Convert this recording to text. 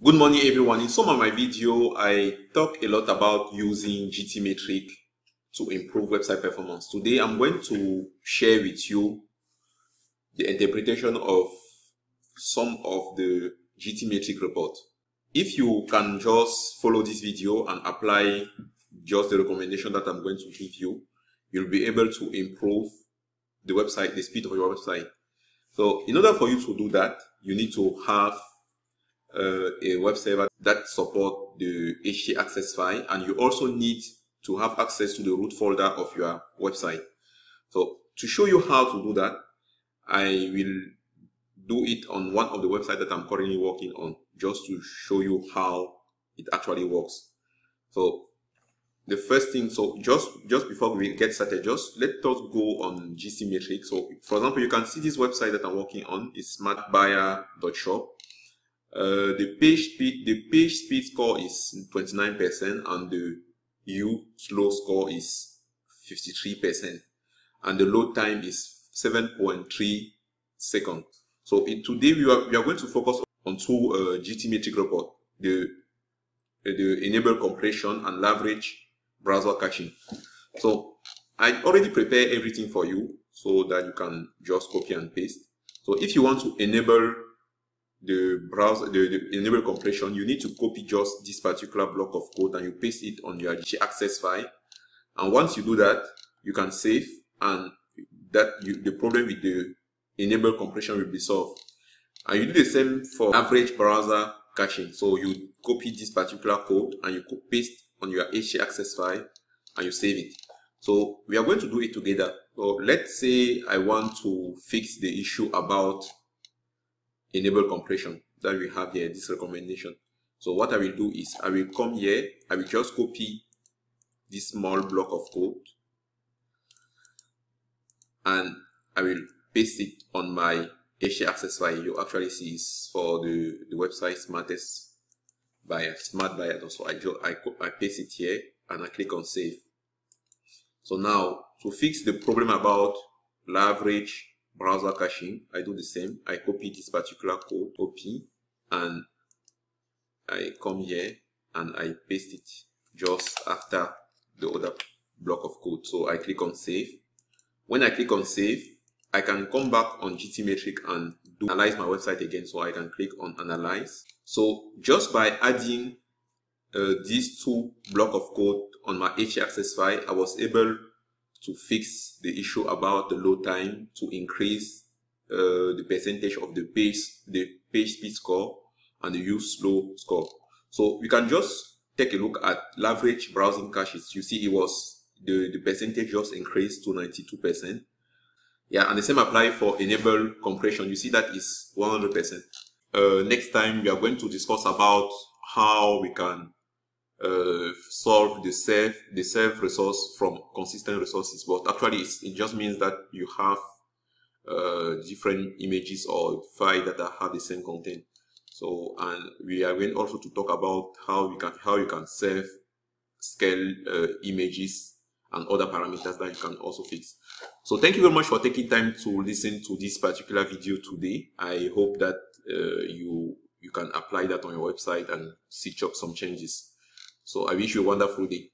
Good morning everyone. In some of my video, I talk a lot about using GTmetrix to improve website performance. Today, I'm going to share with you the interpretation of some of the GTmetrix report. If you can just follow this video and apply just the recommendation that I'm going to give you, you'll be able to improve the website, the speed of your website. So in order for you to do that, you need to have uh, a web server that support the htaccess file and you also need to have access to the root folder of your website. So to show you how to do that, I will do it on one of the websites that I'm currently working on just to show you how it actually works. So the first thing, so just just before we get started, just let us go on GTmetrix. So for example, you can see this website that I'm working on is smartbuyer.shop. Uh, the page speed the page speed score is 29% and the U slow score is 53% and the load time is 7.3 seconds. So in, today we are, we are going to focus on two uh, GTmetrix report, the, uh, the enable compression and leverage browser caching. So I already prepared everything for you so that you can just copy and paste. So if you want to enable the browser, the, the enable compression, you need to copy just this particular block of code and you paste it on your access file. And once you do that, you can save and that you, the problem with the enable compression will be solved. And you do the same for leverage browser caching. So you copy this particular code and you paste on your htaccess file and you save it. So we are going to do it together. So let's say I want to fix the issue about enable compression that we have here, this recommendation. So what I will do is I will come here, I will just copy this small block of code and I will paste it on my htaccess file. You actually see is for the, the website smartest buyer, smart buyer. So I, just, I, I paste it here and I click on save. So now to fix the problem about leverage browser caching, I do the same. I copy this particular code, copy, and I come here and I paste it just after the other block of code. So I click on save. When I click on save, I can come back on GTmetrix and do analyze my website again. So I can click on analyze. So just by adding uh, these two block of code on my htaccess file, I was able to fix the issue about the load time to increase uh, the percentage of the page, the page speed score and the YSlow score. So we can just take a look at leverage browsing caches. You see it was the, the percentage just increased to 92%. Yeah, and the same apply for enable compression. You see that is 100%. Uh, next time we are going to discuss about how we can uh, solve the self the self resource from consistent resources but actually it just means that you have uh, different images or file that have the same content. So and we are going also to talk about how we can how you can self scale uh, images and other parameters that you can also fix. So thank you very much for taking time to listen to this particular video today. I hope that uh, you you can apply that on your website and see some changes so I wish you a wonderful day.